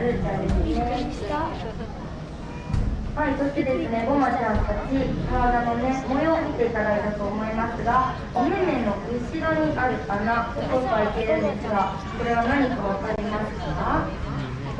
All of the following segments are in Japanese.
はい、そしてですね、ゴマちゃんたち、体のね、模様を見ていただいたと思いますが、お目目の後ろにある穴、ここ開いてるんですが、これは何かわかりますか？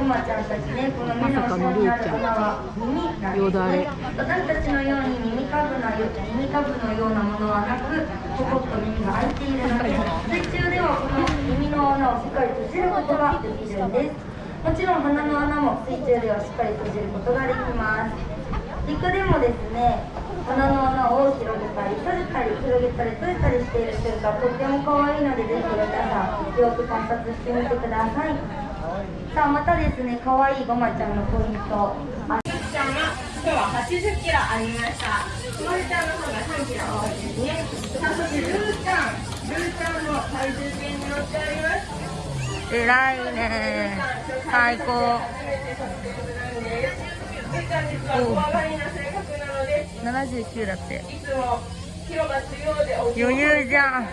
ゴマちゃんたちね、この目の後ろにある穴は耳なんですね。私たちのように耳かぶなよ耳かぶのようなものはなく、ポコッと耳が開いているので、水中ではこの耳の穴をしっかり閉じることができるんです。もちろん鼻の穴も水中ではしっかり閉じることができます。陸でもですね、鼻の穴を広げたり閉じたり広げたり閉じたりしている瞬間とっても可愛いのでぜひ皆さんよく観察してみてください。さあまたですね、可愛いごまちゃんのポイント。あちゃんは今日は80キロありました。ひまちゃんの方が3キロ多いですね。さあそしてルーちゃん、ルーちゃんの体重計に乗っております。偉いね。最高。79だって。余裕じゃん。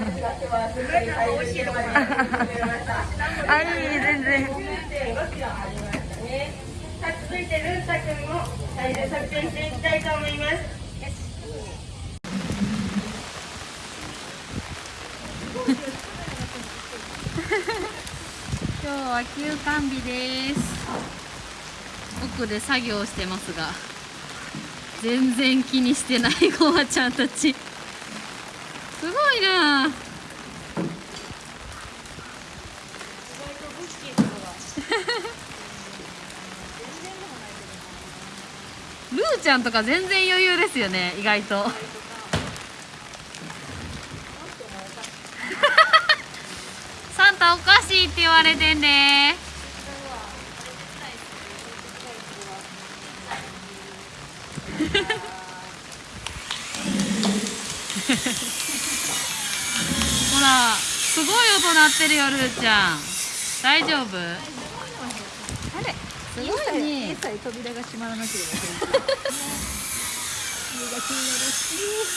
あいい全然。続いてルータ君も体重測定していきたいと思います。今日は休館日です。奥で作業してますが全然気にしてないゴマちゃんたち。すごいな。ルーちゃんとか全然余裕ですよね意外と。サンタおかしいって言われてんで。ほらすごい音鳴ってるよルーちゃん。大丈夫？あれすごいね。さえ扉が閉まらなければ気に。なるし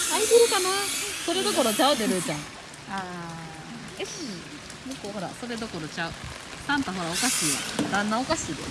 開いてるかな？それどころちゃうでルーちゃん。あよし向こうほらそれどころちゃう。サンタほらおかしいわ旦那おかしいで。